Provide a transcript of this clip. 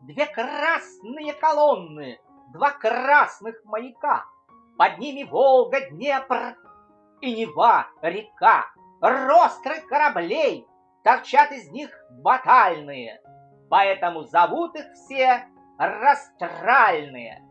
две красные колонны, два красных маяка. Под ними Волга, Днепр и Нева, река. Ростры кораблей, торчат из них батальные, поэтому зовут их все растральные.